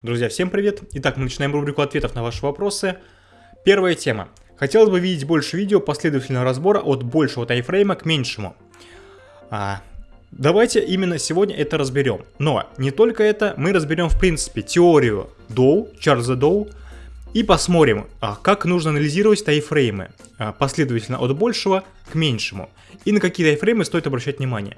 Друзья, всем привет! Итак, мы начинаем рубрику ответов на ваши вопросы. Первая тема. Хотелось бы видеть больше видео последовательного разбора от большего тайфрейма к меньшему. А, давайте именно сегодня это разберем. Но не только это, мы разберем в принципе теорию Доу, Чарльза Доу, и посмотрим, а, как нужно анализировать тайфреймы а, последовательно от большего к меньшему, и на какие тайфреймы стоит обращать внимание.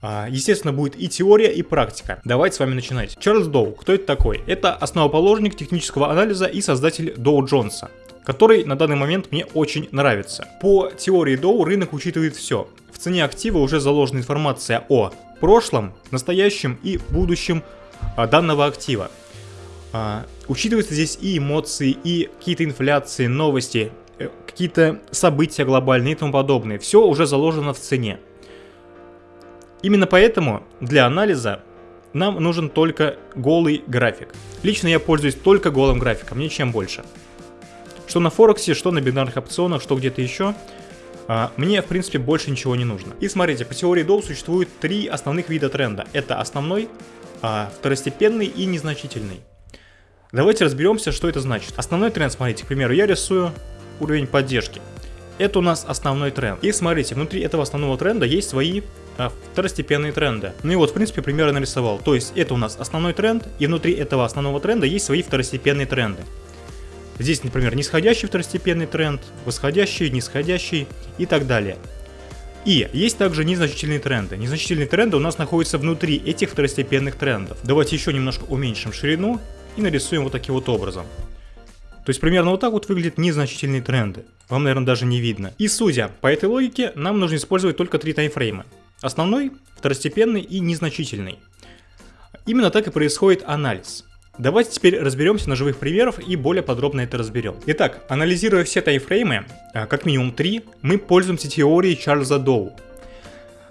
А, естественно, будет и теория, и практика. Давайте с вами начинать. Чарльз Доу, кто это такой? Это основоположник технического анализа и создатель Доу Джонса который на данный момент мне очень нравится. По теории Доу рынок учитывает все. В цене актива уже заложена информация о прошлом, настоящем и будущем а, данного актива. А, учитываются здесь и эмоции, и какие-то инфляции, новости, э, какие-то события глобальные и тому подобное. Все уже заложено в цене. Именно поэтому для анализа нам нужен только голый график. Лично я пользуюсь только голым графиком, ничем больше. Что на Форексе, что на бинарных опционах, что где-то еще. А, мне, в принципе, больше ничего не нужно. И смотрите, по теории Доу существует три основных вида тренда. Это основной, а, второстепенный и незначительный. Давайте разберемся, что это значит. Основной тренд, смотрите, к примеру, я рисую уровень поддержки. Это у нас основной тренд. И смотрите, внутри этого основного тренда есть свои а, второстепенные тренды. Ну и вот, в принципе, примерно нарисовал. То есть это у нас основной тренд, и внутри этого основного тренда есть свои второстепенные тренды. Здесь, например, нисходящий второстепенный тренд, восходящий, нисходящий и так далее. И есть также незначительные тренды. Незначительные тренды у нас находятся внутри этих второстепенных трендов. Давайте еще немножко уменьшим ширину и нарисуем вот таким вот образом. То есть примерно вот так вот выглядят незначительные тренды. Вам, наверное, даже не видно. И судя по этой логике, нам нужно использовать только три таймфрейма. Основной, второстепенный и незначительный. Именно так и происходит анализ. Давайте теперь разберемся на живых примерах и более подробно это разберем. Итак, анализируя все таймфреймы, а, как минимум три, мы пользуемся теорией Чарльза Доу.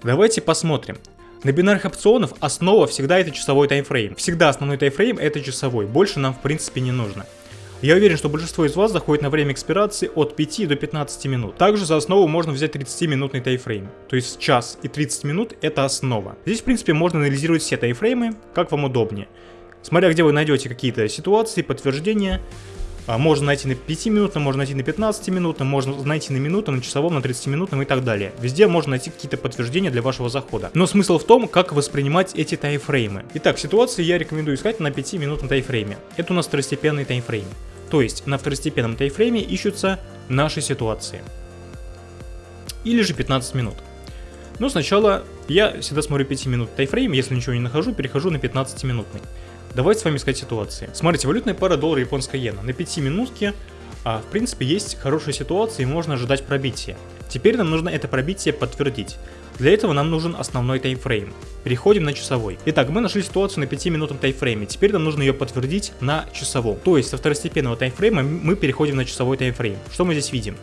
Давайте посмотрим. На бинарных опционах основа всегда это часовой таймфрейм. Всегда основной таймфрейм это часовой, больше нам в принципе не нужно. Я уверен, что большинство из вас заходит на время экспирации от 5 до 15 минут. Также за основу можно взять 30-минутный тайфрейм. То есть час и 30 минут это основа. Здесь в принципе можно анализировать все тайфреймы, как вам удобнее. Смотря где вы найдете какие-то ситуации, подтверждения, а, можно найти на 5 минутном, можно найти на 15 минутном, можно найти на минутном, на часовом, на 30 минутном и так далее. Везде можно найти какие-то подтверждения для вашего захода. Но смысл в том, как воспринимать эти тайфреймы. Итак, ситуации я рекомендую искать на 5 минутном тайфрейме. Это у нас второстепенный тайфрейм. То есть на второстепенном тайфрейме ищутся наши ситуации. Или же 15 минут. Но сначала я всегда смотрю 5 минут тайфрейм, если ничего не нахожу, перехожу на 15 минутный. Давайте с вами искать ситуации. Смотрите, валютная пара доллара японская иена. На 5 минутке, а, в принципе, есть хорошая ситуация и можно ожидать пробития. Теперь нам нужно это пробитие подтвердить. Для этого нам нужен основной таймфрейм. Переходим на часовой. Итак, мы нашли ситуацию на 5-минутном таймфрейме. Теперь нам нужно ее подтвердить на часовом. То есть со второстепенного таймфрейма мы переходим на часовой таймфрейм. Что мы здесь видим?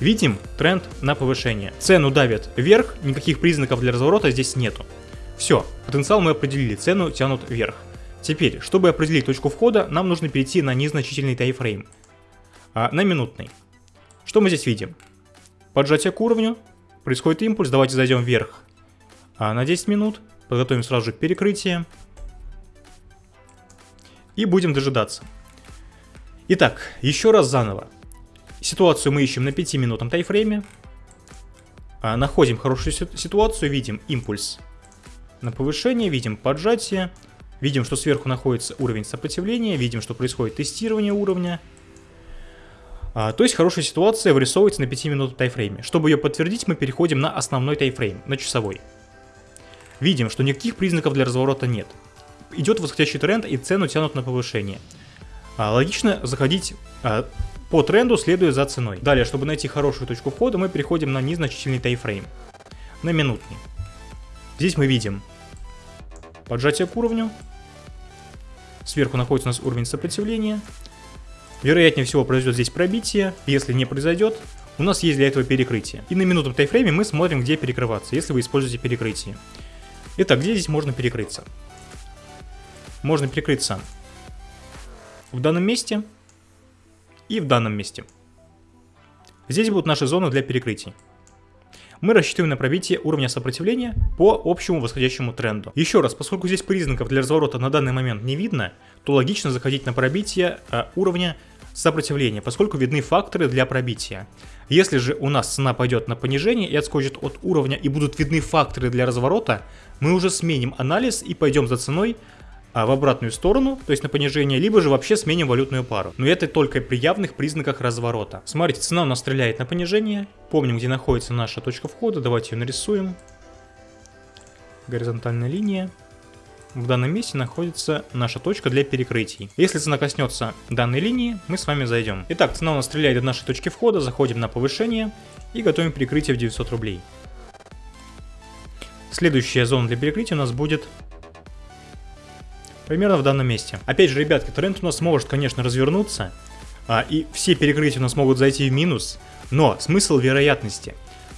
Видим тренд на повышение. Цену давят вверх, никаких признаков для разворота здесь нету. Все, потенциал мы определили, цену тянут вверх. Теперь, чтобы определить точку входа, нам нужно перейти на незначительный таймфрейм. А, на минутный. Что мы здесь видим? Поджатие к уровню, происходит импульс, давайте зайдем вверх а, на 10 минут, подготовим сразу же перекрытие и будем дожидаться. Итак, еще раз заново. Ситуацию мы ищем на 5 минутном тайфрейме, а, находим хорошую ситуацию, видим импульс на повышение, видим поджатие, видим, что сверху находится уровень сопротивления, видим, что происходит тестирование уровня. А, то есть хорошая ситуация вырисовывается на 5 минут тайфрейме. Чтобы ее подтвердить, мы переходим на основной тайфрейм, на часовой. Видим, что никаких признаков для разворота нет. Идет восходящий тренд и цену тянут на повышение. А, логично заходить а, по тренду, следуя за ценой. Далее, чтобы найти хорошую точку входа, мы переходим на незначительный тайфрейм, на минутный. Здесь мы видим поджатие к уровню. Сверху находится у нас уровень сопротивления. Вероятнее всего произойдет здесь пробитие. Если не произойдет, у нас есть для этого перекрытие. И на минутном тайфрейме мы смотрим, где перекрываться, если вы используете перекрытие. Итак, где здесь можно перекрыться? Можно перекрыться в данном месте и в данном месте. Здесь будут наши зоны для перекрытий. мы рассчитываем на пробитие уровня сопротивления по общему восходящему тренду. Еще раз, поскольку здесь признаков для разворота на данный момент не видно, то логично заходить на пробитие э, уровня сопротивления, поскольку видны факторы для пробития. Если же у нас цена пойдет на понижение и отскочит от уровня и будут видны факторы для разворота, мы уже сменим анализ и пойдем за ценой а, в обратную сторону, то есть на понижение, либо же вообще сменим валютную пару. Но это только при явных признаках разворота. Смотрите, цена у нас стреляет на понижение. Помним, где находится наша точка входа. Давайте ее нарисуем. Горизонтальная линия. В данном месте находится наша точка для перекрытий. Если цена коснется данной линии, мы с вами зайдем. Итак, цена у нас стреляет до нашей точки входа, заходим на повышение и готовим перекрытие в 900 рублей. Следующая зона для перекрытия у нас будет примерно в данном месте. Опять же, ребятки, тренд у нас может, конечно, развернуться, а, и все перекрытия у нас могут зайти в минус, но смысл вероятности.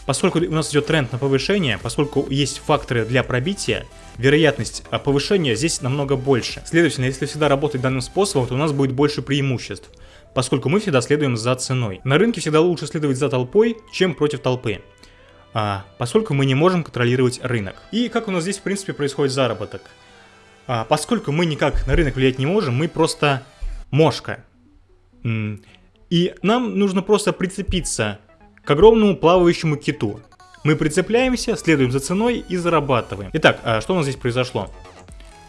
Поскольку у нас идет тренд на повышение, поскольку есть факторы для пробития, вероятность а, повышения здесь намного больше. Следовательно, если всегда работать данным способом, то у нас будет больше преимуществ, поскольку мы всегда следуем за ценой. На рынке всегда лучше следовать за толпой, чем против толпы. А, поскольку мы не можем контролировать рынок. И как у нас здесь в принципе происходит заработок? А, поскольку мы никак на рынок влиять не можем, мы просто мошка. И нам нужно просто прицепиться к огромному плавающему киту. Мы прицепляемся, следуем за ценой и зарабатываем. Итак, а что у нас здесь произошло?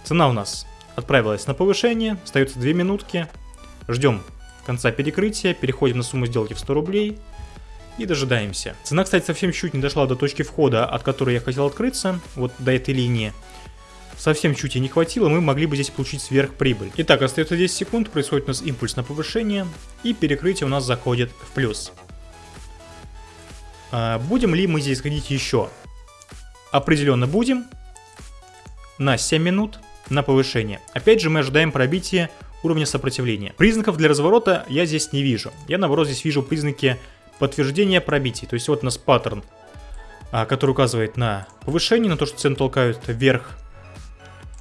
Цена у нас отправилась на повышение, остается 2 минутки. Ждем конца перекрытия, переходим на сумму сделки в 100 рублей и дожидаемся. Цена, кстати, совсем чуть не дошла до точки входа, от которой я хотел открыться, вот до этой линии совсем чуть и не хватило, мы могли бы здесь получить сверхприбыль. Итак, остается 10 секунд, происходит у нас импульс на повышение, и перекрытие у нас заходит в плюс. А, будем ли мы здесь ходить еще? Определенно будем. На 7 минут на повышение. Опять же мы ожидаем пробития уровня сопротивления. Признаков для разворота я здесь не вижу. Я наоборот здесь вижу признаки подтверждения пробитий. То есть вот у нас паттерн, а, который указывает на повышение, на то, что цены толкают вверх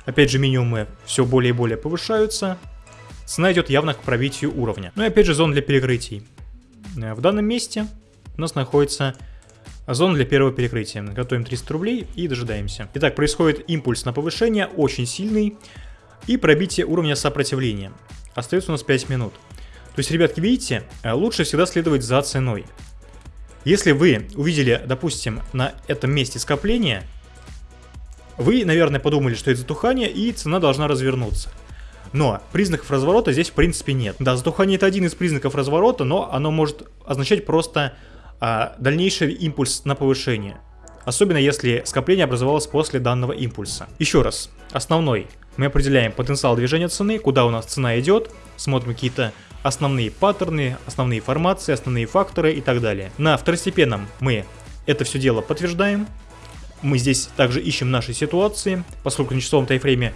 Опять же, минимумы все более и более повышаются. Цена идет явно к пробитию уровня. Ну и опять же, зон для перекрытий. Э, в данном месте у нас находится зона для первого перекрытия. Готовим 300 рублей и дожидаемся. Итак, происходит импульс на повышение, очень сильный. И пробитие уровня сопротивления. Остается у нас 5 минут. То есть, ребятки, видите, э, лучше всегда следовать за ценой. Если вы увидели, допустим, на этом месте скопление, вы, наверное, подумали, что это затухание и цена должна развернуться. Но признаков разворота здесь в принципе нет. Да, затухание это один из признаков разворота, но оно может означать просто а, дальнейший импульс на повышение. Особенно если скопление образовалось после данного импульса. Еще раз, основной. Мы определяем потенциал движения цены, куда у нас цена идет, смотрим какие-то основные паттерны, основные формации, основные факторы и так далее. На второстепенном мы это все дело подтверждаем, мы здесь также ищем наши ситуации, поскольку на часовом тайфрейме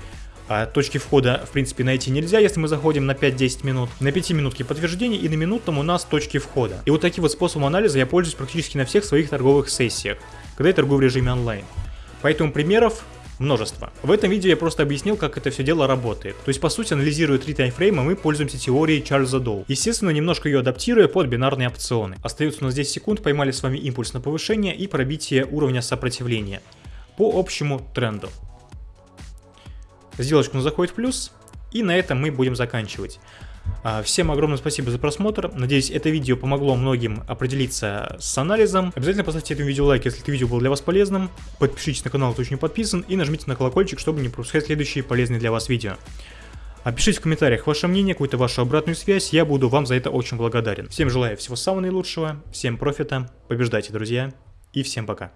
а, точки входа, в принципе, найти нельзя, если мы заходим на 5-10 минут. На 5 минутке подтверждения и на минутном у нас точки входа. И вот таким вот способом анализа я пользуюсь практически на всех своих торговых сессиях, когда я торгую в режиме онлайн. Поэтому примеров множество. В этом видео я просто объяснил, как это все дело работает. То есть, по сути, анализируя три таймфрейма, мы пользуемся теорией Чарльза Доу. Естественно, немножко ее адаптируя под бинарные опционы. Остается у нас 10 секунд, поймали с вами импульс на повышение и пробитие уровня сопротивления по общему тренду. Сделочка у заходит в плюс, и на этом мы будем заканчивать. А, всем огромное спасибо за просмотр. Надеюсь, это видео помогло многим определиться с анализом. Обязательно поставьте этому видео лайк, если это видео было для вас полезным. Подпишитесь на канал, кто еще не подписан. И нажмите на колокольчик, чтобы не пропускать следующие полезные для вас видео. Опишите в комментариях ваше мнение, какую-то вашу обратную связь, я буду вам за это очень благодарен. Всем желаю всего самого наилучшего, всем профита, побеждайте, друзья, и всем пока.